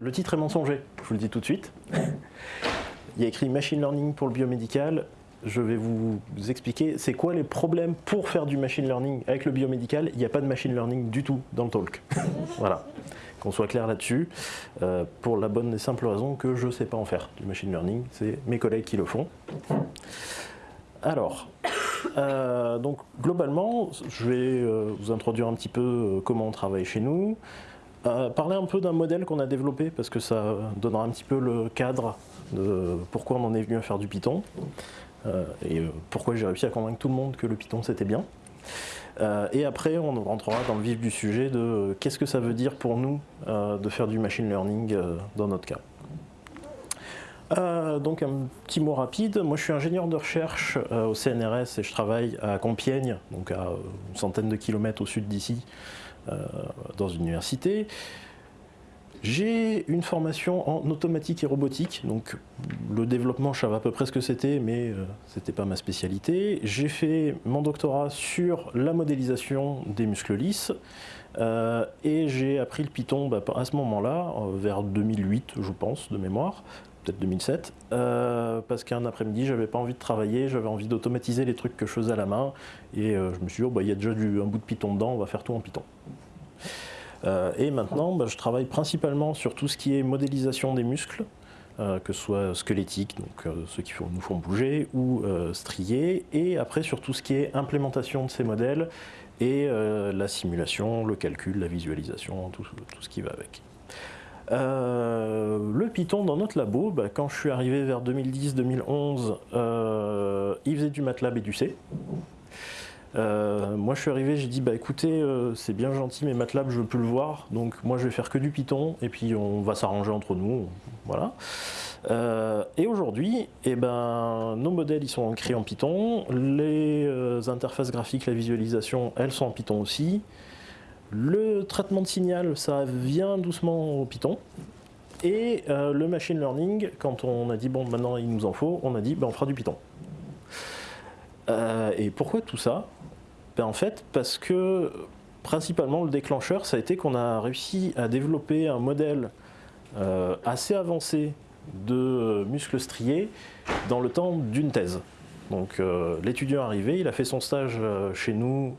Le titre est mensonger, je vous le dis tout de suite. Il y a écrit Machine Learning pour le biomédical. Je vais vous expliquer c'est quoi les problèmes pour faire du machine learning avec le biomédical. Il n'y a pas de machine learning du tout dans le talk. voilà, qu'on soit clair là-dessus. Euh, pour la bonne et simple raison que je ne sais pas en faire du machine learning. C'est mes collègues qui le font. Alors, euh, donc globalement, je vais euh, vous introduire un petit peu comment on travaille chez nous. Euh, parler un peu d'un modèle qu'on a développé parce que ça donnera un petit peu le cadre de pourquoi on en est venu à faire du Python euh, et euh, pourquoi j'ai réussi à convaincre tout le monde que le Python c'était bien. et après on rentrera dans le vif du sujet de qu'est-ce que ça veut dire pour nous de faire du machine learning dans notre cas. donc un petit mot rapide, moi je suis ingénieur de recherche au CNRS et je travaille à Compiègne, donc à une centaine de kilomètres au sud d'ici, dans une université. J'ai une formation en automatique et robotique, donc le développement, je savais à peu près ce que c'était, mais euh, ce n'était pas ma spécialité. J'ai fait mon doctorat sur la modélisation des muscles lisses, euh, et j'ai appris le Python bah, à ce moment-là, vers 2008 je pense, de mémoire, peut-être 2007, parce qu'un après-midi, j'avais pas envie de travailler, j'avais envie d'automatiser les trucs que je faisais à la main, et je me suis dit, oh, bah, il y a déjà un bout de Python dedans, on va faire tout en Python. Euh, et maintenant, bah, je travaille principalement sur tout ce qui est modélisation des muscles, euh, que ce soit squelettiques, donc euh, ceux qui nous font bouger, ou striés, et après sur tout ce qui est implémentation de ces modèles, et la simulation, le calcul, la visualisation, tout, ce qui va avec. Le Python dans notre labo, bah, quand je suis arrivé vers 2010-2011, il faisait du MATLAB et du C. Euh, moi je suis arrivé, j'ai dit bah écoutez euh, c'est bien gentil mais MATLAB je veux plus le voir donc moi je vais faire que du Python et puis on va s'arranger entre nous, voilà. Euh, et aujourd'hui, eh ben, nos modèles ils sont écrits en Python, les interfaces graphiques, la visualisation, elles sont en Python aussi. Le traitement de signal, ça vient doucement au Python. Et le machine learning, quand on a dit bon maintenant il nous en faut, on a dit ben, on fera du Python. et pourquoi tout ça? Ben, en fait, parce que principalement le déclencheur, ça a été qu'on a réussi à développer un modèle euh, assez avancé de muscles striés dans le temps d'une thèse. Donc euh, l'étudiant arrivé, il a fait son stage euh, chez nous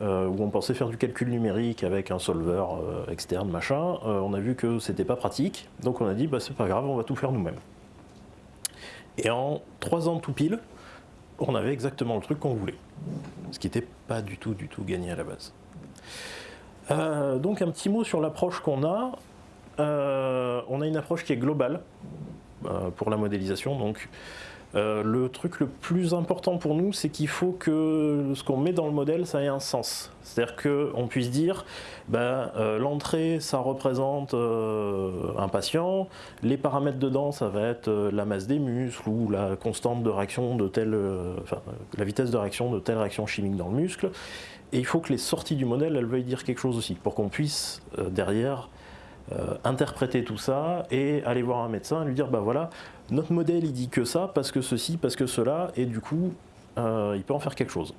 où on pensait faire du calcul numérique avec un solver externe, machin. on a vu que c'était pas pratique, donc on a dit bah, c'est pas grave, on va tout faire nous-mêmes. Et en trois ans tout pile, on avait exactement le truc qu'on voulait. Ce qui n'était pas du tout, du tout gagné à la base. Euh, donc un petit mot sur l'approche qu'on a. Euh, on a une approche qui est globale euh, pour la modélisation. Donc euh, le truc le plus important pour nous, c'est qu'il faut que ce qu'on met dans le modèle, ça ait un sens. C'est-à-dire qu'on puisse dire, ben, euh, l'entrée, ça représente euh, un patient, les paramètres dedans, ça va être la masse des muscles ou la constante de réaction de telle, la vitesse de réaction de telle réaction chimique dans le muscle. Et il faut que les sorties du modèle, elles veuillent dire quelque chose aussi, pour qu'on puisse, derrière, interpréter tout ça et aller voir un médecin et lui dire, bah voilà, notre modèle il dit que ça, parce que ceci, parce que cela, et du coup, euh, il peut en faire quelque chose.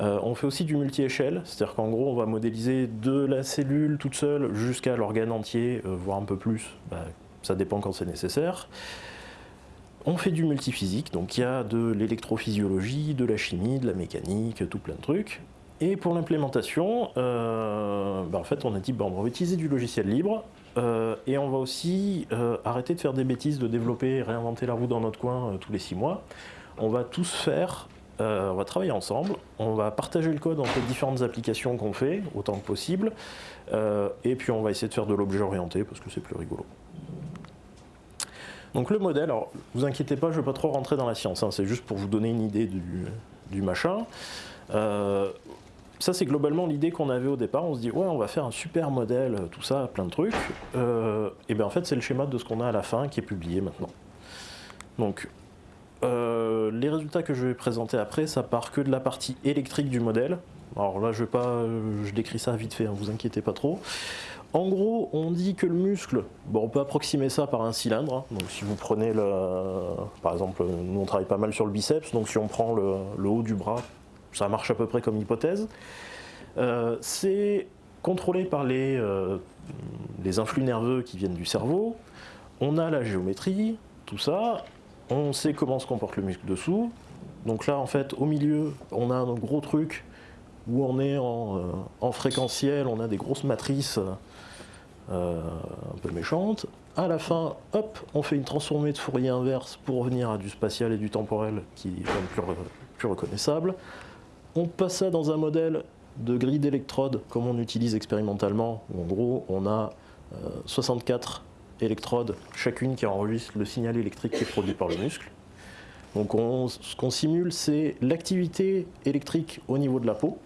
Euh, on fait aussi du multi-échelle, c'est-à-dire qu'en gros on va modéliser de la cellule toute seule jusqu'à l'organe entier, euh, voire un peu plus, bah, ça dépend quand c'est nécessaire. On fait du multiphysique, donc il y a de l'électrophysiologie, de la chimie, de la mécanique, tout plein de trucs. Et pour l'implémentation, bah, en fait on a dit bon, on va utiliser du logiciel libre, euh, et on va aussi euh, arrêter de faire des bêtises, de développer et réinventer la roue dans notre coin euh, tous les six mois. On va tous faire, on va travailler ensemble, on va partager le code entre les différentes applications qu'on fait, autant que possible, et puis on va essayer de faire de l'objet orienté parce que c'est plus rigolo. Donc le modèle, alors vous inquiétez pas, je ne vais pas trop rentrer dans la science, hein, c'est juste pour vous donner une idée du, du machin ça, c'est globalement l'idée qu'on avait au départ. On se dit, ouais, on va faire un super modèle, tout ça, plein de trucs. Euh, et bien en fait, c'est le schéma de ce qu'on a à la fin qui est publié maintenant. Donc, euh, les résultats que je vais présenter après, ça part que de la partie électrique du modèle. Alors là, je vais pas, je décris ça vite fait, hein, vous inquiétez pas trop. En gros, on dit que le muscle, bon, on peut approximer ça par un cylindre. Hein. Donc si vous prenez le, par exemple, nous on travaille pas mal sur le biceps, donc si on prend le haut du bras ça marche à peu près comme hypothèse, euh, c'est contrôlé par les, les influx nerveux qui viennent du cerveau. On a la géométrie, tout ça. On sait comment se comporte le muscle dessous. Donc là, en fait, au milieu, on a un gros truc où on est en, en fréquentiel, on a des grosses matrices euh, un peu méchante. À la fin, hop, on fait une transformée de Fourier inverse pour revenir à du spatial et du temporel qui est plus, plus reconnaissable. On passe dans un modèle de grille d'électrodes comme on utilise expérimentalement, où en gros on a 64 euh, électrodes, chacune qui enregistre le signal électrique qui est produit par le muscle. Donc ce qu'on simule, c'est l'activité électrique au niveau de la peau.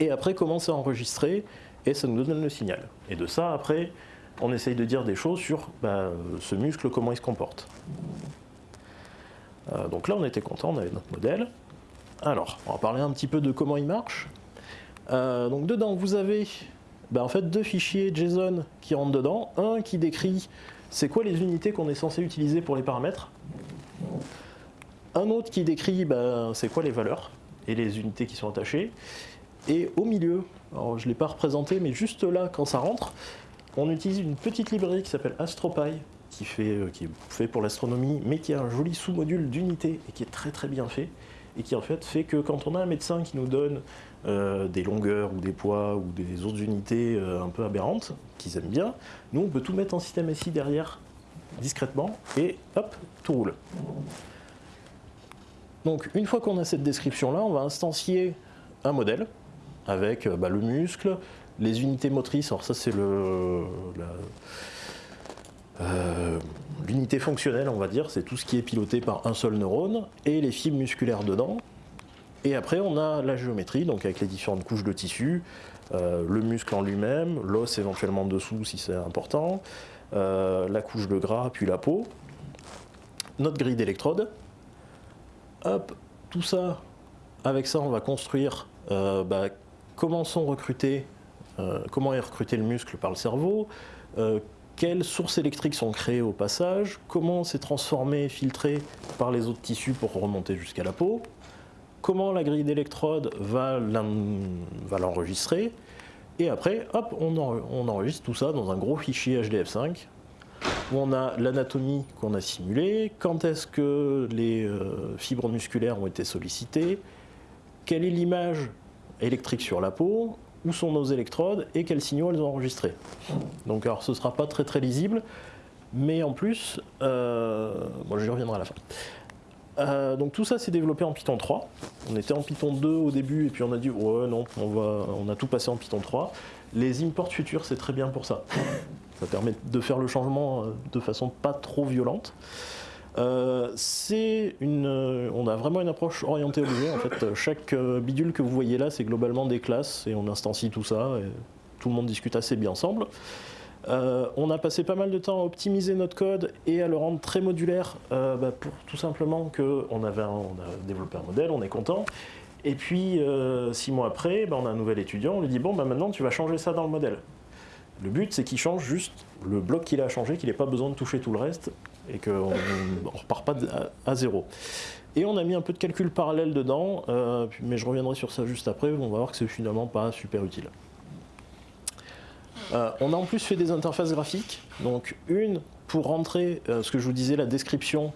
Et après, comment c'est enregistré et ça nous donne le signal. Et de ça, après, on essaye de dire des choses sur bah, ce muscle, comment il se comporte. Euh, donc là, on était content, on avait notre modèle. Alors, on va parler un petit peu de comment il marche. Euh, donc dedans, vous avez bah, en fait deux fichiers JSON qui rentrent dedans. Un qui décrit c'est quoi les unités qu'on est censé utiliser pour les paramètres. Un autre qui décrit bah, c'est quoi les valeurs et les unités qui sont attachées. Et au milieu, je ne l'ai pas représenté, mais juste là, quand ça rentre, on utilise une petite librairie qui s'appelle AstroPy, qui, euh, qui est fait pour l'astronomie, mais qui a un joli sous-module d'unité et qui est très très bien fait, et qui en fait fait que quand on a un médecin qui nous donne euh, des longueurs ou des poids ou des autres unités euh, un peu aberrantes, qu'ils aiment bien, nous on peut tout mettre en système SI derrière, discrètement, et hop, tout roule. Donc une fois qu'on a cette description-là, on va instancier un modèle, avec euh, bah, le muscle, les unités motrices, alors ça c'est le l'unité fonctionnelle on va dire, c'est tout ce qui est piloté par un seul neurone, et les fibres musculaires dedans. Et après on a la géométrie, donc avec les différentes couches de tissu, euh, le muscle en lui-même, l'os éventuellement dessous si c'est important, la couche de gras, puis la peau, notre grille d'électrode. Hop, tout ça, avec ça on va construire bah, comment sont euh, comment est recruté le muscle par le cerveau, euh, quelles sources électriques sont créées au passage, comment c'est transformé, filtré par les autres tissus pour remonter jusqu'à la peau, comment la grille d'électrode va l'enregistrer, et après, hop, on, enregistre tout ça dans un gros fichier HDF5 où on a l'anatomie qu'on a simulée, quand est-ce que les euh, fibres musculaires ont été sollicitées, quelle est l'image électrique sur la peau, où sont nos électrodes et quels signaux elles ont enregistrés. Donc alors ce ne sera pas très très lisible, mais en plus, euh, bon j'y reviendrai à la fin. Euh, donc tout ça c'est développé en Python 3. On était en Python 2 au début et puis on a dit ouais non, on, va, on a tout passé en Python 3. Les imports futurs c'est très bien pour ça. Ça permet de faire le changement euh, de façon pas trop violente. Euh, euh, on a vraiment une approche orientée objet. En fait, chaque euh, bidule que vous voyez là, c'est globalement des classes et on instancie tout ça. Et tout le monde discute assez bien ensemble. on a passé pas mal de temps à optimiser notre code et à le rendre très modulaire bah, pour tout simplement qu'on avait on a développé un modèle, on est content. Et puis, six mois après, bah, on a un nouvel étudiant, on lui dit bon, bah, maintenant tu vas changer ça dans le modèle. Le but, c'est qu'il change juste le bloc qu'il a changé, qu'il n'ait pas besoin de toucher tout le reste, et qu'on ne repart pas à, zéro. Et on a mis un peu de calcul parallèle dedans, euh, mais je reviendrai sur ça juste après, on va voir que c'est finalement pas super utile. Euh, on a en plus fait des interfaces graphiques, donc une pour rentrer, euh, ce que je vous disais, la description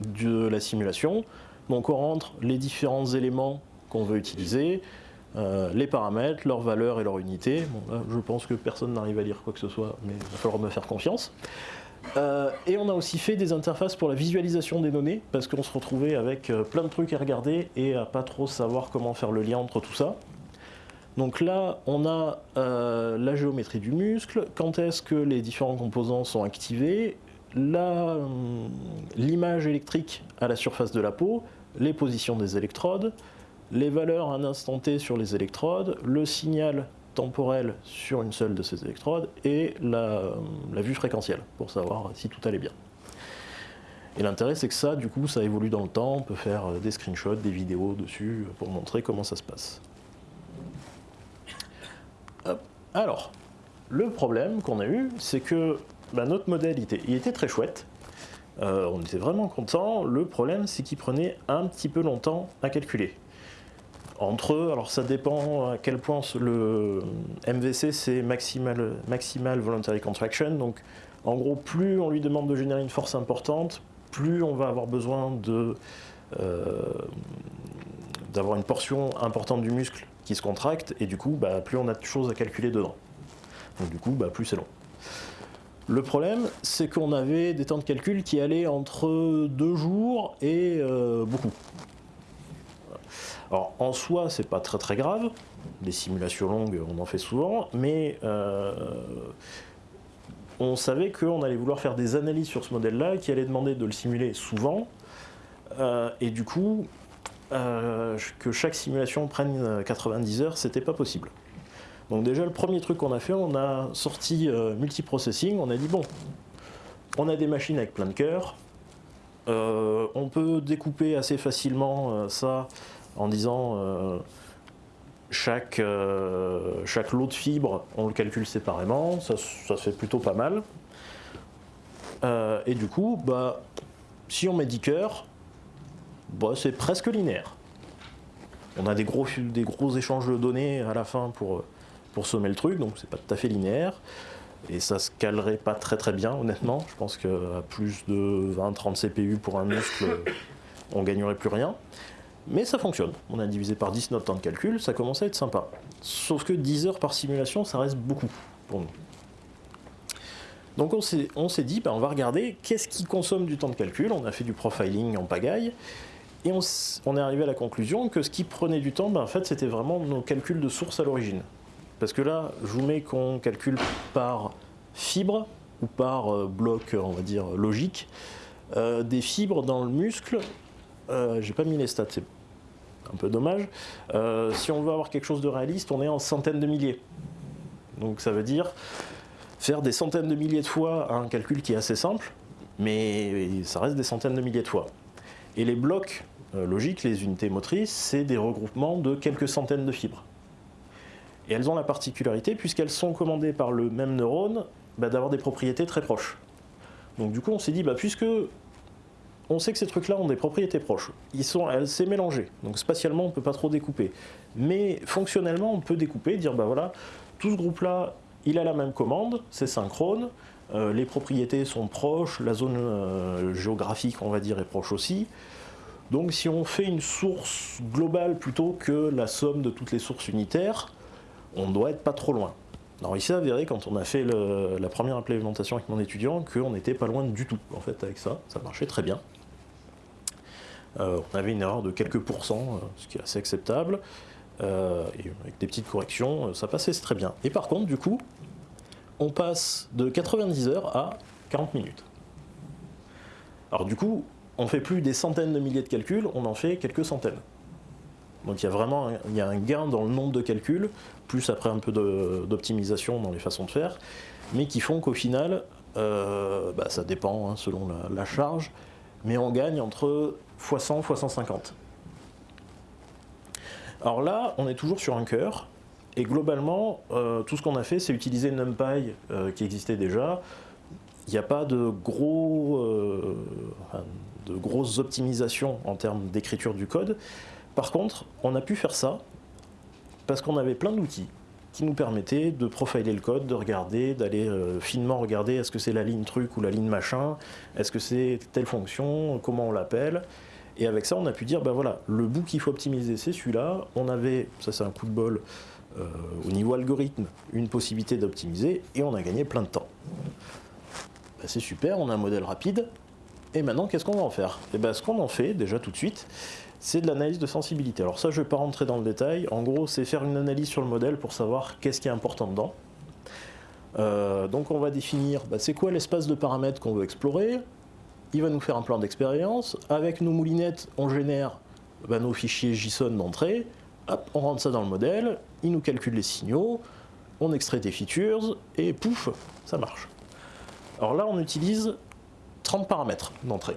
de la simulation. Donc on rentre les différents éléments qu'on veut utiliser, les paramètres, leurs valeurs et leur unité. Bon, là, je pense que personne n'arrive à lire quoi que ce soit, mais il va falloir me faire confiance. Euh, et on a aussi fait des interfaces pour la visualisation des données, parce qu'on se retrouvait avec euh, plein de trucs à regarder et à pas trop savoir comment faire le lien entre tout ça. Donc là, on a euh, la géométrie du muscle, quand est-ce que les différents composants sont activés, l'image électrique à la surface de la peau, les positions des électrodes, les valeurs à un instant T sur les électrodes, le signal temporelle sur une seule de ces électrodes et la, vue fréquentielle pour savoir si tout allait bien. Et l'intérêt c'est que ça, du coup, ça évolue dans le temps, on peut faire euh, des screenshots, des vidéos dessus pour montrer comment ça se passe. Alors, le problème qu'on a eu, c'est que bah, notre modèle était, il était très chouette, euh, on était vraiment content. Le problème, c'est qu'il prenait un petit peu longtemps à calculer. Entre eux, alors ça dépend à quel point le MVC c'est maximal, voluntary contraction, donc en gros plus on lui demande de générer une force importante, plus on va avoir besoin de euh, d'avoir une portion importante du muscle qui se contracte, et du coup, bah, plus on a de choses à calculer dedans. Donc du coup, bah, plus c'est long. Le problème, c'est qu'on avait des temps de calcul qui allaient entre deux jours et euh, beaucoup. Alors en soi, c'est pas très très grave. Des simulations longues, on en fait souvent, mais euh, on savait qu'on allait vouloir faire des analyses sur ce modèle-là qui allait demander de le simuler souvent. Euh, et du coup, euh, que chaque simulation prenne 90 heures, c'était pas possible. Donc déjà, le premier truc qu'on a fait, on a sorti multiprocessing, on a dit bon, on a des machines avec plein de cœurs, on peut découper assez facilement ça en disant chaque, chaque lot de fibres, on le calcule séparément, ça, se fait plutôt pas mal. et du coup, bah, si on met 10 cœurs, bah, c'est presque linéaire. On a des gros, des gros échanges de données à la fin pour, pour sommer le truc, donc c'est pas tout à fait linéaire. Et ça se calerait pas très très bien, honnêtement. Je pense qu'à plus de 20-30 CPU pour un muscle, on gagnerait plus rien. Mais ça fonctionne. On a divisé par 10 notre temps de calcul, ça commence à être sympa. Sauf que 10 heures par simulation, ça reste beaucoup pour nous. Donc on s'est dit, ben, on va regarder qu'est-ce qui consomme du temps de calcul. On a fait du profiling en pagaille. Et on, est arrivé à la conclusion que ce qui prenait du temps, ben, en fait, c'était vraiment nos calculs de source à l'origine. Parce que là, je vous mets qu'on calcule par fibre ou par euh, bloc, on va dire, logique. Euh, des fibres dans le muscle, euh, j'ai pas mis les stats, un peu dommage. si on veut avoir quelque chose de réaliste, on est en centaines de milliers. Donc ça veut dire faire des centaines de milliers de fois un calcul qui est assez simple, mais ça reste des centaines de milliers de fois. Et les blocs euh, logiques, les unités motrices, c'est des regroupements de quelques centaines de fibres. Et elles ont la particularité, puisqu'elles sont commandées par le même neurone, bah, d'avoir des propriétés très proches. Donc du coup, on s'est dit, bah, puisque on sait que ces trucs-là ont des propriétés proches, ils sont, c'est mélangé, donc spatialement, on ne peut pas trop découper. Mais fonctionnellement, on peut découper, dire, bah voilà, tout ce groupe-là, il a la même commande, c'est synchrone, euh, les propriétés sont proches, la zone euh, géographique, on va dire, est proche aussi. Donc si on fait une source globale plutôt que la somme de toutes les sources unitaires, on doit être pas trop loin. Alors il s'est avéré quand on a fait la première implémentation avec mon étudiant qu'on n'était pas loin du tout en fait avec ça, ça marchait très bien. Euh, on avait une erreur de quelques pourcents, ce qui est assez acceptable, et avec des petites corrections, ça passait très bien. Et par contre du coup, on passe de 90 heures à 40 minutes. Alors du coup, on fait plus des centaines de milliers de calculs, on en fait quelques centaines. Donc il y a vraiment il y a un gain dans le nombre de calculs, plus après un peu d'optimisation dans les façons de faire, mais qui font qu'au final, euh, bah, ça dépend hein, selon la, charge, mais on gagne entre x100 x 150. Alors là, on est toujours sur un cœur, et globalement, euh, tout ce qu'on a fait, c'est utiliser NumPy euh, qui existait déjà. Il n'y a pas de, gros, euh, de grosses optimisations en termes d'écriture du code. Par contre, on a pu faire ça parce qu'on avait plein d'outils qui nous permettaient de profiler le code, de regarder, d'aller finement regarder est-ce que c'est la ligne truc ou la ligne machin, est-ce que c'est telle fonction, comment on l'appelle. Et avec ça, on a pu dire, ben voilà, le bout qu'il faut optimiser, c'est celui-là. On avait, ça c'est un coup de bol, euh, au niveau algorithme une possibilité d'optimiser et on a gagné plein de temps. Ben, c'est super, on a un modèle rapide. Et maintenant, qu'est-ce qu'on va en faire? Et eh ben, Ce qu'on en fait, déjà tout de suite, c'est de l'analyse de sensibilité. Alors ça, je ne vais pas rentrer dans le détail. En gros, c'est faire une analyse sur le modèle pour savoir qu'est-ce qui est important dedans. Euh, donc on va définir ben, c'est quoi l'espace de paramètres qu'on veut explorer. Il va nous faire un plan d'expérience. Avec nos moulinettes, on génère ben, nos fichiers JSON d'entrée on rentre ça dans le modèle, il nous calcule les signaux, on extrait des features, et pouf, ça marche. Alors là, on utilise 30 paramètres d'entrée.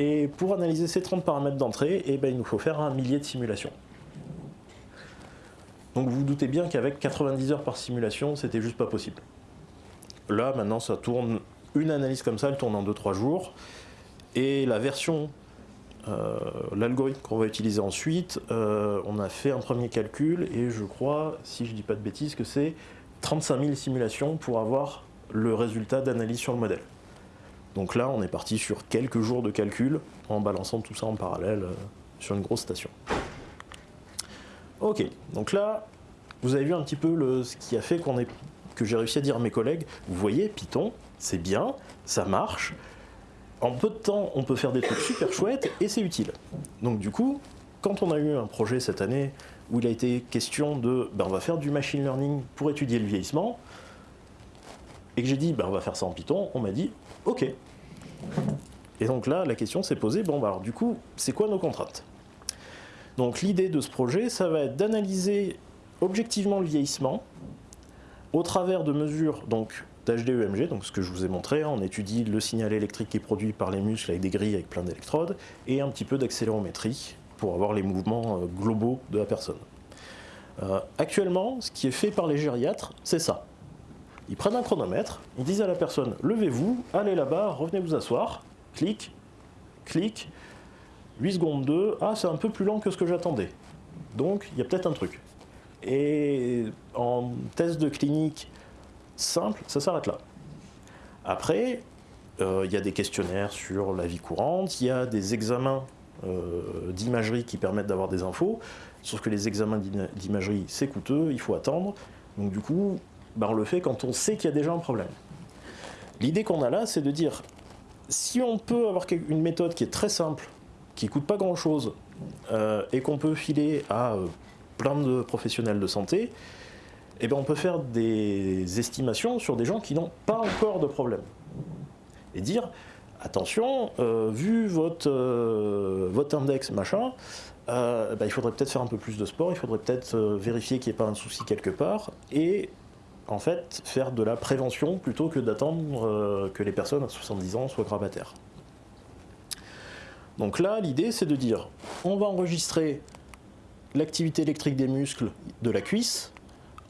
Et pour analyser ces 30 paramètres d'entrée, eh ben, il nous faut faire un millier de simulations. Donc vous vous doutez bien qu'avec 90 heures par simulation, c'était juste pas possible. Là, maintenant, ça tourne, une analyse comme ça, elle tourne en 2-3 jours. Et la version l'algorithme qu'on va utiliser ensuite, on a fait un premier calcul et je crois, si je dis pas de bêtises, que c'est 35 000 simulations pour avoir le résultat d'analyse sur le modèle. Donc là, on est parti sur quelques jours de calcul en balançant tout ça en parallèle euh, sur une grosse station. Ok, donc là, vous avez vu un petit peu ce qui a fait que j'ai réussi à dire à mes collègues, vous voyez, Python, c'est bien, ça marche, en peu de temps, on peut faire des trucs super chouettes et c'est utile. Donc du coup, quand on a eu un projet cette année où il a été question de, ben, on va faire du machine learning pour étudier le vieillissement, et que j'ai dit, ben, on va faire ça en Python, on m'a dit, ok. Et donc là, la question s'est posée, bon, bah, alors du coup, c'est quoi nos contraintes? Donc l'idée de ce projet, ça va être d'analyser objectivement le vieillissement au travers de mesures donc d'HDEMG, donc ce que je vous ai montré, on étudie le signal électrique qui est produit par les muscles avec des grilles avec plein d'électrodes, et un petit peu d'accélérométrie pour avoir les mouvements euh, globaux de la personne. Euh, actuellement, ce qui est fait par les gériatres, c'est ça. Ils prennent un chronomètre, ils disent à la personne « levez-vous, allez là-bas, revenez vous asseoir », clic, clic, 8 secondes 2, ah c'est un peu plus lent que ce que j'attendais. Donc il y a peut-être un truc. Et en test de clinique simple, ça s'arrête là. Après, euh, il y a des questionnaires sur la vie courante, il y a des examens euh, d'imagerie qui permettent d'avoir des infos, sauf que les examens d'imagerie c'est coûteux, il faut attendre, donc du coup on le fait quand on sait qu'il y a déjà un problème. L'idée qu'on a là, c'est de dire, si on peut avoir une méthode qui est très simple, qui ne coûte pas grand-chose, euh, et qu'on peut filer à euh, plein de professionnels de santé, eh ben on peut faire des estimations sur des gens qui n'ont pas encore de problème. Et dire, attention, euh, vu votre, votre index machin, bah, il faudrait peut-être faire un peu plus de sport, il faudrait peut-être vérifier qu'il n'y ait pas un souci quelque part, et en fait, faire de la prévention plutôt que d'attendre euh, que les personnes à 70 ans soient grabataires. Donc là, l'idée, c'est de dire, on va enregistrer l'activité électrique des muscles de la cuisse,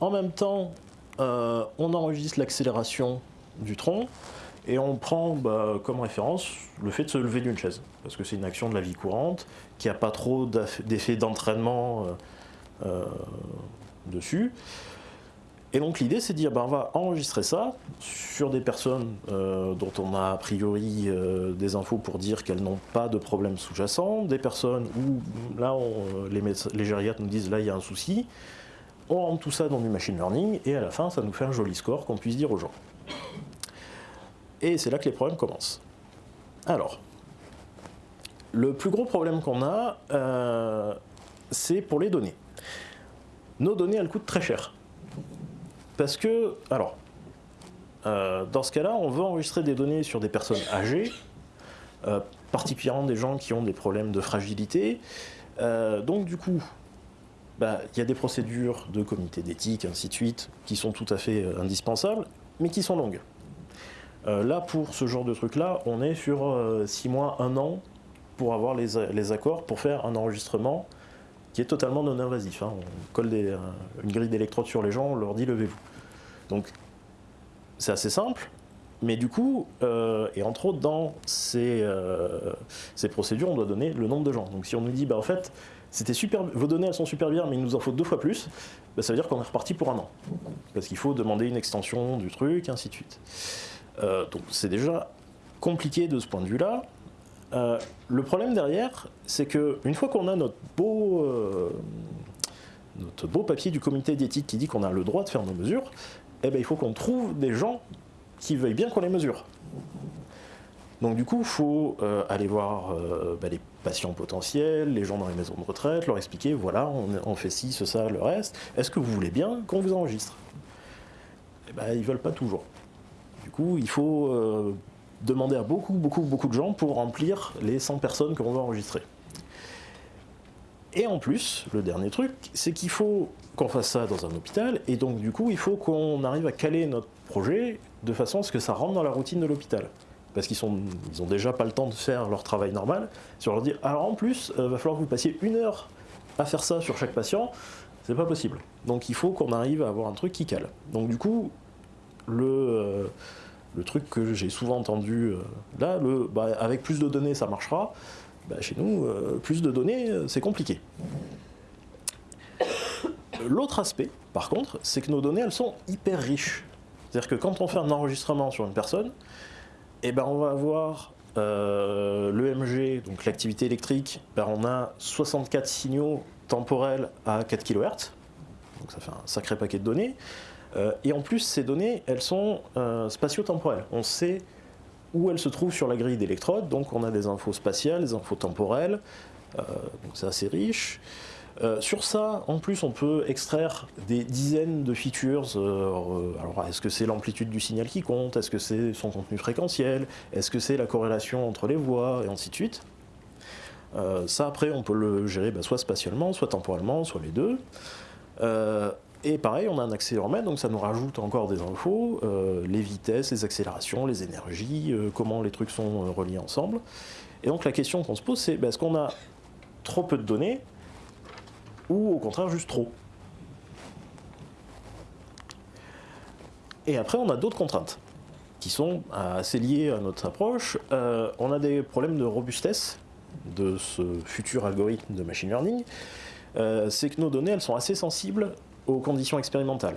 en même temps, euh, on enregistre l'accélération du tronc, et on prend bah, comme référence le fait de se lever d'une chaise, parce que c'est une action de la vie courante, qui n'a pas trop d'effet d'entraînement euh, dessus. Et donc l'idée c'est de dire, ben, on va enregistrer ça sur des personnes euh, dont on a a priori euh, des infos pour dire qu'elles n'ont pas de problème sous-jacent, des personnes où là les, les gériatres nous disent là il y a un souci, on rentre tout ça dans du machine learning et à la fin ça nous fait un joli score qu'on puisse dire aux gens. Et c'est là que les problèmes commencent. Alors, le plus gros problème qu'on a, euh, c'est pour les données. Nos données, elles coûtent très cher. Parce que, alors, euh, dans ce cas-là, on veut enregistrer des données sur des personnes âgées, euh, particulièrement des gens qui ont des problèmes de fragilité. Euh, donc du coup, bah, il y a des procédures de comité d'éthique, ainsi de suite, qui sont tout à fait indispensables, mais qui sont longues. là, pour ce genre de truc-là, on est sur 6 mois, 1 an, pour avoir les, accords, pour faire un enregistrement qui est totalement non invasif. Hein. On colle une grille d'électrodes sur les gens, on leur dit levez-vous. Donc c'est assez simple, mais du coup, euh, et entre autres dans ces, euh, ces, procédures, on doit donner le nombre de gens. Donc si on nous dit, bah, en fait, c'était super, vos données elles sont super bien, mais il nous en faut deux fois plus, bah, ça veut dire qu'on est reparti pour un an. Parce qu'il faut demander une extension du truc, et ainsi de suite. Euh, donc c'est déjà compliqué de ce point de vue-là. Le problème derrière, c'est qu'une fois qu'on a notre beau, notre beau papier du comité d'éthique qui dit qu'on a le droit de faire nos mesures, eh ben, il faut qu'on trouve des gens qui veuillent bien qu'on les mesure. Donc du coup, il faut euh, aller voir bah, les patients potentiels, les gens dans les maisons de retraite, leur expliquer, voilà, on, fait ci, ce, ça, le reste, est-ce que vous voulez bien qu'on vous enregistre? Eh ben, Ils ne veulent pas toujours. Du coup, il faut demander à beaucoup, beaucoup, beaucoup de gens pour remplir les 100 personnes que l'on va enregistrer. Et en plus, le dernier truc, c'est qu'il faut qu'on fasse ça dans un hôpital, et donc du coup, il faut qu'on arrive à caler notre projet de façon à ce que ça rentre dans la routine de l'hôpital. Parce qu'ils n'ont ils déjà pas le temps de faire leur travail normal. Si on leur dit, alors en plus, il euh, va falloir que vous passiez une heure à faire ça sur chaque patient, c'est pas possible. Donc il faut qu'on arrive à avoir un truc qui cale. Donc du coup, le... Euh, truc que j'ai souvent entendu, euh, là, le, bah, avec plus de données, ça marchera. Bah, chez nous, plus de données, c'est compliqué. L'autre aspect, par contre, c'est que nos données, elles sont hyper riches. C'est-à-dire que quand on fait un enregistrement sur une personne, eh ben, on va avoir euh, l'EMG, donc l'activité électrique, ben, on a 64 signaux temporels à 4 kHz, donc ça fait un sacré paquet de données. Euh, et en plus, ces données, elles sont euh, spatio-temporelles. On sait où elles se trouvent sur la grille d'électrodes, donc on a des infos spatiales, des infos temporelles, donc c'est assez riche. Euh, sur ça, en plus, on peut extraire des dizaines de features. Euh, alors, est-ce que c'est l'amplitude du signal qui compte? Est-ce que c'est son contenu fréquentiel? Est-ce que c'est la corrélation entre les voix? Et ainsi de suite. Euh, ça, après, on peut le gérer bah, soit spatialement, soit temporellement, soit les deux. Et pareil, on a un accéléromètre, donc ça nous rajoute encore des infos, les vitesses, les accélérations, les énergies, comment les trucs sont reliés ensemble. Et donc la question qu'on se pose, c'est bah, est-ce qu'on a trop peu de données ou au contraire juste trop? Et après, on a d'autres contraintes qui sont assez liées à notre approche. Euh, on a des problèmes de robustesse de ce futur algorithme de machine learning. Euh, c'est que nos données, elles sont assez sensibles conditions expérimentales.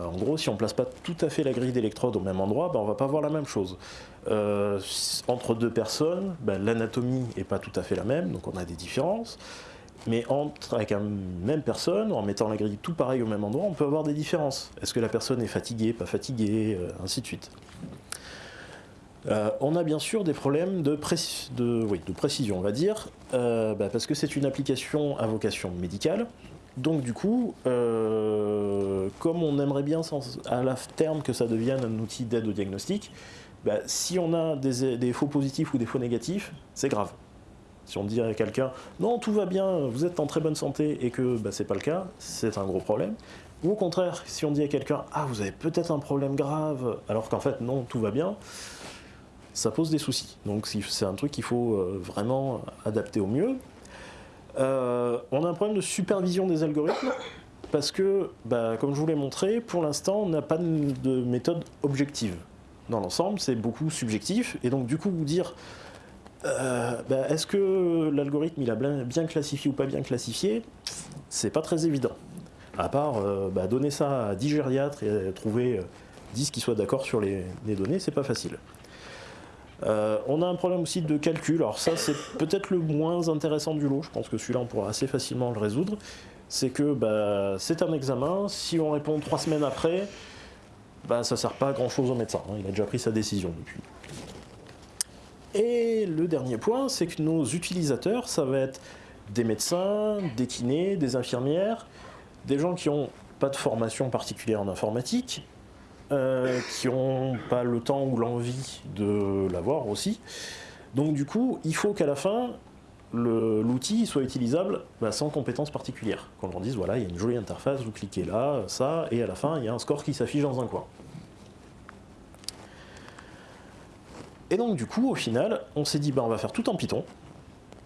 Euh, en gros, si on ne place pas tout à fait la grille d'électrode au même endroit, ben, on ne va pas voir la même chose. entre deux personnes, ben, l'anatomie n'est pas tout à fait la même, donc on a des différences. Mais entre, avec une même personne, en mettant la grille tout pareil au même endroit, on peut avoir des différences. Est-ce que la personne est fatiguée, pas fatiguée, euh, ainsi de suite. Euh, on a bien sûr des problèmes de, précision, on va dire, euh, bah, parce que c'est une application à vocation médicale. Donc du coup, comme on aimerait bien à la terme que ça devienne un outil d'aide au diagnostic, bah, si on a des faux positifs ou des faux négatifs, c'est grave. Si on dit à quelqu'un « non, tout va bien, vous êtes en très bonne santé » et que bah, ce n'est pas le cas, c'est un gros problème. Ou au contraire, si on dit à quelqu'un « ah, vous avez peut-être un problème grave » alors qu'en fait non, tout va bien, ça pose des soucis. Donc c'est un truc qu'il faut euh, vraiment adapter au mieux. Euh, on a un problème de supervision des algorithmes parce que, bah, comme je vous l'ai montré, pour l'instant, on n'a pas de méthode objective. Dans l'ensemble, c'est beaucoup subjectif, et donc du coup, vous dire euh, bah, est-ce que l'algorithme il a bien, classifié ou pas bien classifié C'est pas très évident. À part euh, bah, donner ça à 10 gériatres et trouver 10 euh, qui soient d'accord sur les, données, c'est pas facile. On a un problème aussi de calcul, alors ça c'est peut-être le moins intéressant du lot, je pense que celui-là on pourra assez facilement le résoudre. C'est que bah, c'est un examen, si on répond trois semaines après, bah, ça sert pas à grand chose au médecin, hein. il a déjà pris sa décision depuis. Et le dernier point, c'est que nos utilisateurs, ça va être des médecins, des kinés, des infirmières, des gens qui n'ont pas de formation particulière en informatique, euh, qui n'ont pas le temps ou l'envie de l'avoir aussi. Donc du coup, il faut qu'à la fin, l'outil soit utilisable bah, sans compétences particulières. Qu'on leur dise, voilà, il y a une jolie interface, vous cliquez là, ça, et à la fin, il y a un score qui s'affiche dans un coin. Et donc du coup, au final, on s'est dit, bah, on va faire tout en Python,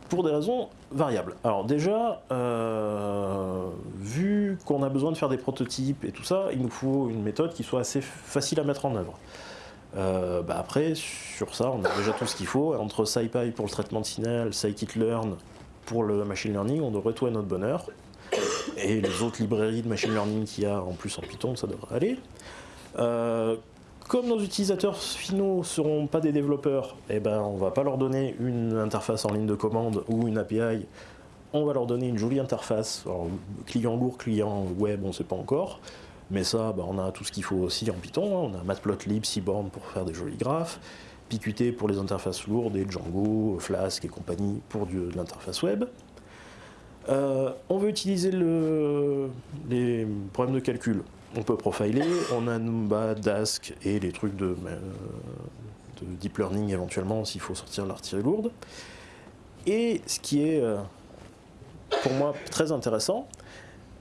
pour des raisons variables. Alors déjà, euh, vu qu'on a besoin de faire des prototypes et tout ça, il nous faut une méthode qui soit assez facile à mettre en œuvre. Euh, bah, après, sur ça, on a déjà tout ce qu'il faut. Entre SciPy pour le traitement de signal, scikit-learn pour le machine learning, on devrait tout à notre bonheur. Et les autres librairies de machine learning qu'il y a en plus en Python, ça devrait aller. Euh, comme nos utilisateurs finaux ne seront pas des développeurs, eh ben, on ne va pas leur donner une interface en ligne de commande ou une API, on va leur donner une jolie interface. client lourd, client web, on ne sait pas encore. Mais ça, ben, on a tout ce qu'il faut aussi en Python. Hein. On a Matplotlib, Seaborn pour faire des jolis graphes, PQT pour les interfaces lourdes, Django, Flask et compagnie pour de l'interface web. Euh, on veut utiliser les problèmes de calcul on peut profiler, on a Numba, Dask et les trucs de, euh, deep learning éventuellement s'il faut sortir l'artillerie lourde. Et ce qui est euh, pour moi très intéressant,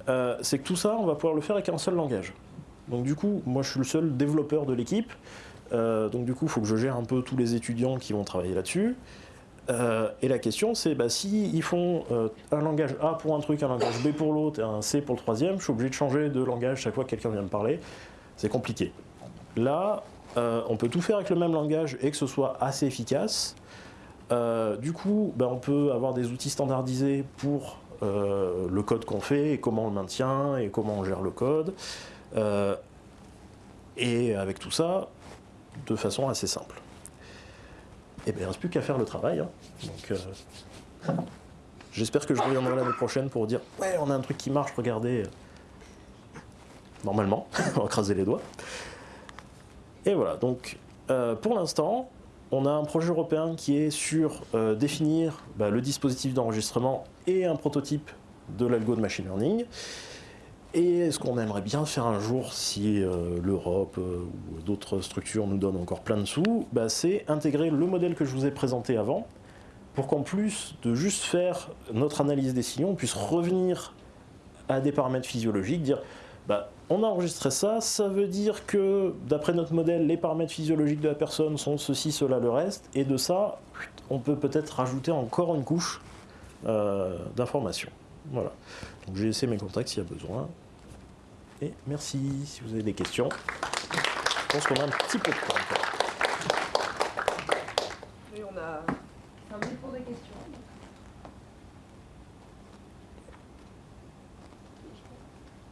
euh, c'est que tout ça, on va pouvoir le faire avec un seul langage. Donc du coup, moi je suis le seul développeur de l'équipe, donc du coup il faut que je gère un peu tous les étudiants qui vont travailler là-dessus. Euh, et la question, c'est bah, si ils font euh, un langage A pour un truc, un langage B pour l'autre et un C pour le troisième, je suis obligé de changer de langage chaque fois que quelqu'un vient me parler. C'est compliqué. Là, euh, on peut tout faire avec le même langage et que ce soit assez efficace. Du coup, ben, on peut avoir des outils standardisés pour le code qu'on fait et comment on le maintient et comment on gère le code. Et avec tout ça, de façon assez simple. Et bien, il ne reste plus qu'à faire le travail. hein. Donc, j'espère que je reviendrai l'année prochaine pour dire Ouais, on a un truc qui marche, regardez. Normalement, on va craser les doigts. Et voilà, donc pour l'instant, on a un projet européen qui est sur euh, définir bah, le dispositif d'enregistrement et un prototype de l'algo de machine learning. Et ce qu'on aimerait bien faire un jour, si euh, l'Europe euh, ou d'autres structures nous donnent encore plein de sous, bah, c'est intégrer le modèle que je vous ai présenté avant, pour qu'en plus de juste faire notre analyse des sillons, on puisse revenir à des paramètres physiologiques, dire bah, on a enregistré ça, ça veut dire que d'après notre modèle, les paramètres physiologiques de la personne sont ceci, cela, le reste, et de ça, on peut peut-être rajouter encore une couche euh, d'informations. Voilà. Donc j'ai laissé mes contacts s'il y a besoin. Et merci si vous avez des questions. Je pense qu'on a un petit peu de temps. encore. Oui, on a 5 minutes pour des questions.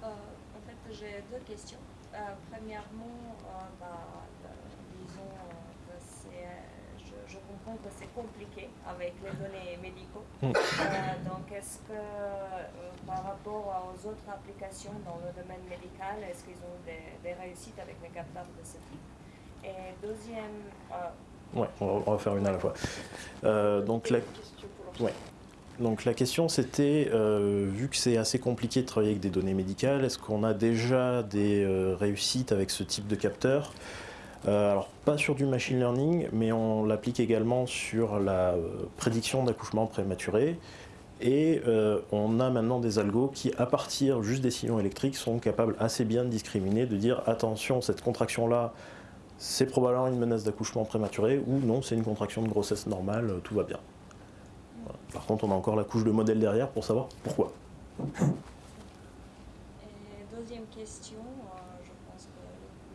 Euh, en fait, j'ai deux questions. Euh, premièrement, euh, bah, euh, disons que c'est, euh, je, je comprends que c'est compliqué avec les données médicaux. Mm. Euh, donc, est-ce que euh, par rapport aux autres applications dans le domaine médical, est-ce qu'ils ont des, réussites avec les capteurs de ce type? Et deuxième, euh, Ouais, on va, faire une à la fois. Euh, donc la. Donc la question c'était, euh, vu que c'est assez compliqué de travailler avec des données médicales, est-ce qu'on a déjà des réussites avec ce type de capteur? Alors pas sur du machine learning, mais on l'applique également sur la prédiction d'accouchement prématuré. Et euh, on a maintenant des algos qui, à partir juste des sillons électriques, sont capables assez bien de discriminer, de dire attention, cette contraction-là, c'est probablement une menace d'accouchement prématuré, ou non, c'est une contraction de grossesse normale, euh, tout va bien. Par contre, on a encore la couche de modèle derrière pour savoir pourquoi. Et deuxième question, euh, je pense que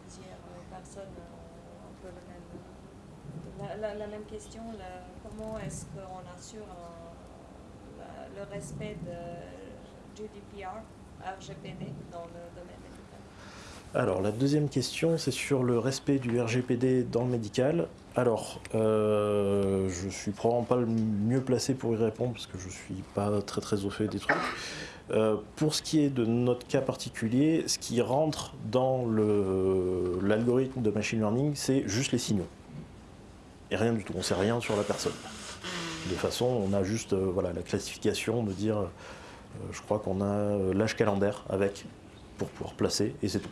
plusieurs personnes ont un peu le même, la, la- la même question. la- comment est-ce qu'on assure un- la- le respect de RGPD dans le domaine médical Alors, la deuxième question, c'est sur le respect du RGPD dans le médical. Alors, euh, je suis probablement pas le mieux placé pour y répondre parce que je suis pas très très au fait des trucs. Euh, pour ce qui est de notre cas particulier, ce qui rentre dans l'algorithme de machine learning, c'est juste les signaux. Et rien du tout, on sait rien sur la personne. De façon, on a juste euh, voilà, la classification de dire, euh, je crois qu'on a euh, l'âge calendaire avec, pour pouvoir placer, et c'est tout.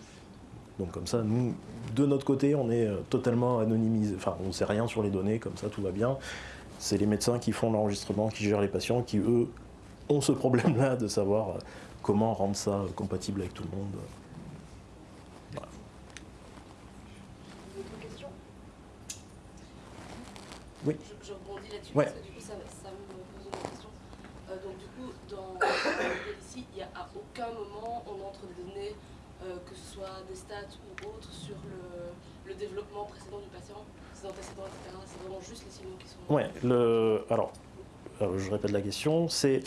Donc comme ça, nous, de notre côté, on est totalement anonymisé, enfin on ne sait rien sur les données, comme ça tout va bien. C'est les médecins qui font l'enregistrement, qui gèrent les patients, qui eux ont ce problème-là de savoir comment rendre ça compatible avec tout le monde. Voilà. Oui. Je, je rebondis là-dessus, Ouais. parce que du coup, ça, ça me pose une question. Euh, donc, du coup, dans le modèle ici, il n'y a à aucun moment on entre des données, euh, que ce soit des stats ou autres, sur le, développement précédent du patient, ses antécédents, etc. C'est vraiment juste les signaux qui sont. Ouais, le, alors, je répète la question, c'est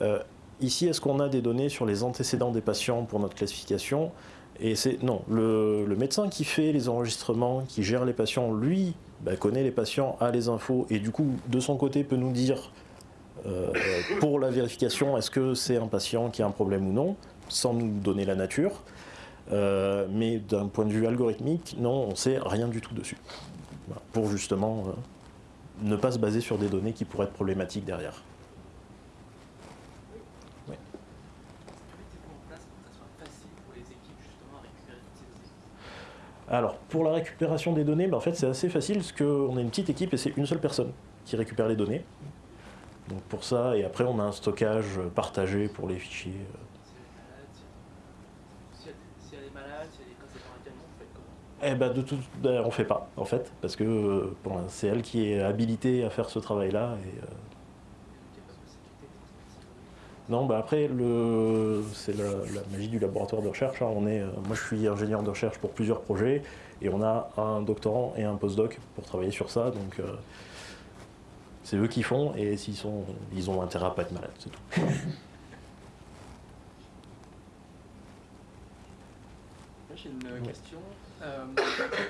euh, ici, est-ce qu'on a des données sur les antécédents des patients pour notre classification? Et c'est non, le, le médecin qui fait les enregistrements, qui gère les patients, lui, bah, connaît les patients, a les infos, et du coup, de son côté, peut nous dire euh, pour la vérification, est-ce que c'est un patient qui a un problème ou non, sans nous donner la nature. Euh, mais d'un point de vue algorithmique, non, on sait rien du tout dessus. Pour justement euh, ne pas se baser sur des données qui pourraient être problématiques derrière. Alors, pour la récupération des données, ben, en fait, c'est assez facile parce qu'on a une petite équipe et c'est une seule personne qui récupère les données. Donc pour ça, et après on a un stockage partagé pour les fichiers. Si elle est malade, Eh ben, de tout, on fait pas en fait, parce que euh, bon, c'est elle qui est habilitée à faire ce travail-là. Et, euh, Non, bah après, le... c'est la, la magie du laboratoire de recherche. hein. On est, euh, moi, je suis ingénieur de recherche pour plusieurs projets et on a un doctorant et un postdoc pour travailler sur ça. Donc, euh, C'est eux qui font et s'ils sont, ils ont intérêt à pas être malades, c'est tout. J'ai une question. Euh,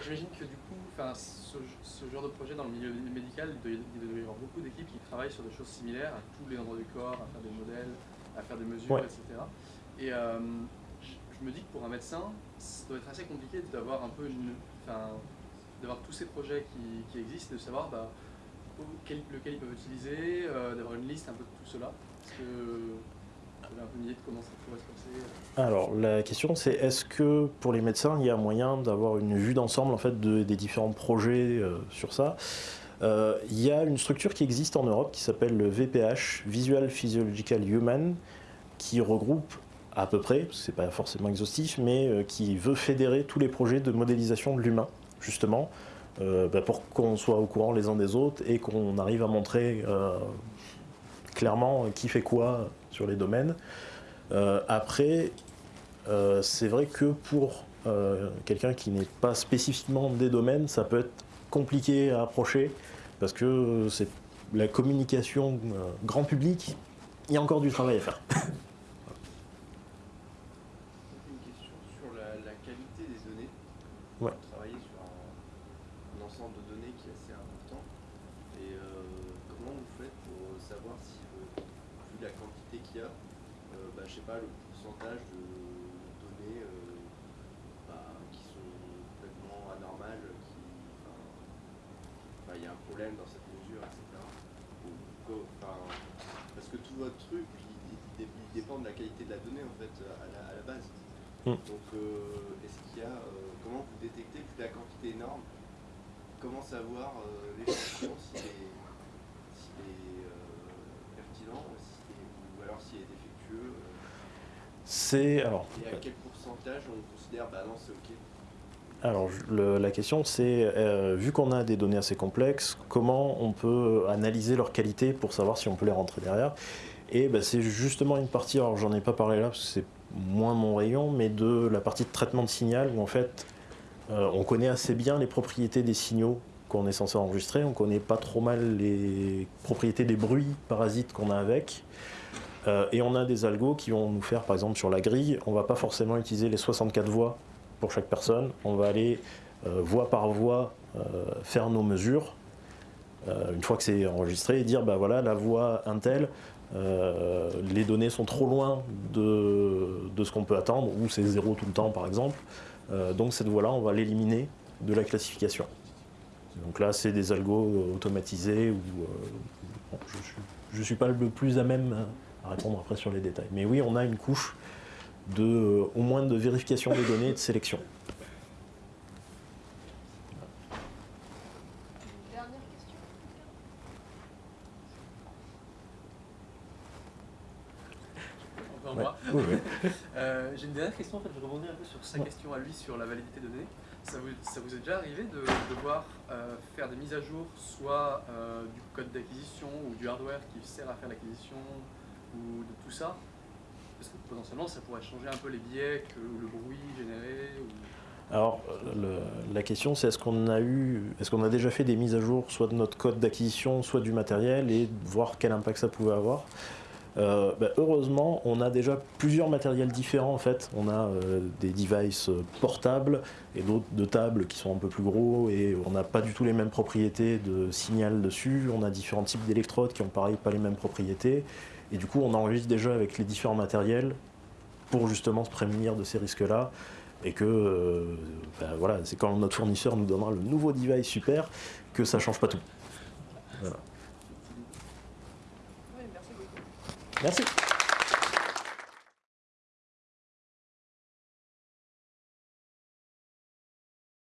J'imagine que du coup, ce, ce genre de projet dans le milieu médical, il doit, y avoir beaucoup d'équipes qui travaillent sur des choses similaires à tous les endroits du corps, à faire des modèles, à faire des mesures, Ouais. etc. Et euh, je, me dis que pour un médecin, ça doit être assez compliqué d'avoir un peu une, d'avoir tous ces projets qui, qui existent, de savoir bah, lequel ils peuvent utiliser, euh, d'avoir une liste un peu de tout cela. Est-ce que vous avez un peu une idée de comment ça pourrait se passer euh Alors la question c'est est-ce que pour les médecins il y a moyen d'avoir une vue d'ensemble en fait de- des différents projets euh, sur ça? Il y a une structure qui existe en Europe qui s'appelle le VPH, Visual Physiological Human, qui regroupe à peu près, c'est pas forcément exhaustif, mais qui veut fédérer tous les projets de modélisation de l'humain, justement, euh, bah, pour qu'on soit au courant les uns des autres et qu'on arrive à montrer euh, clairement qui fait quoi sur les domaines. Euh, après, c'est vrai que pour quelqu'un qui n'est pas spécifiquement des domaines, ça peut être compliqué à approcher parce que c'est la communication grand public, il y a encore du travail à faire. Une question sur la, la qualité des données. Ouais. Vous travaillez sur un, un ensemble de données qui est assez important. Et euh, comment vous faites pour savoir si, euh, vu la quantité qu'il y a, euh, bah, je sais pas, le pourcentage de données euh, bah, qui sont complètement anormales, qui, enfin, enfin, il y a un problème dans cette mesure, etc. Ou co- enfin, parce que tout votre truc, il, il- il dépend de la qualité de la donnée en fait à la, à la base. Mm. Donc, euh, est-ce qu'il y a, euh, comment vous détectez vu la quantité énorme, comment savoir euh, l'échantillon s'il est, s'il est euh, pertinent ou, s'il est- ou alors s'il est défectueux euh, C'est alors et à quel pourcentage on considère bah non c'est ok. Alors, le- la question c'est, euh, vu qu'on a des données assez complexes, comment on peut analyser leur qualité pour savoir si on peut les rentrer derrière? Et ben, c'est justement une partie, alors j'en ai pas parlé là parce que c'est moins mon rayon, mais de la partie de traitement de signal où en fait euh, on connaît assez bien les propriétés des signaux qu'on est censé enregistrer, on connaît pas trop mal les propriétés des bruits parasites qu'on a avec. Euh, et on a des algos qui vont nous faire, par exemple sur la grille, on va pas forcément utiliser les 64 voix pour chaque personne. On va aller euh, voix par voix euh, faire nos mesures. euh, une fois que c'est enregistré, et dire bah voilà la voix Intel, les données sont trop loin de, de ce qu'on peut attendre, ou c'est zéro tout le temps par exemple. Donc cette voix-là, on va l'éliminer de la classification. Donc là, c'est des algos automatisés bon, je je suis pas le plus à même à répondre après sur les détails. Mais oui, on a une couche de, euh, au moins de vérification des données et de sélection. Dernière question Ouais. moi. Oui, oui. Euh, J'ai une dernière question, en fait, je rebondis un peu sur sa Ouais. question à lui sur la validité des données. Ça vous, ça vous est déjà arrivé de devoir euh, faire des mises à jour, soit du code d'acquisition ou du hardware qui sert à faire l'acquisition ou de tout ça Parce que potentiellement, ça pourrait changer un peu les biais que le bruit généré. Ou... Alors, euh, la question, c'est est-ce qu'on a eu, est-ce qu'on a déjà fait des mises à jour, soit de notre code d'acquisition, soit du matériel, et voir quel impact ça pouvait avoir. Euh, bah, heureusement, on a déjà plusieurs matériels différents en fait. On a euh, des devices portables et d'autres de tables qui sont un peu plus gros et on n'a pas du tout les mêmes propriétés de signal dessus. On a différents types d'électrodes qui ont pareil pas les mêmes propriétés. Et du coup, on enregistre déjà avec les différents matériels pour justement se prémunir de ces risques-là. Et que euh, bah, voilà, c'est quand notre fournisseur nous donnera le nouveau device super que ça change pas tout. Beaucoup. Merci.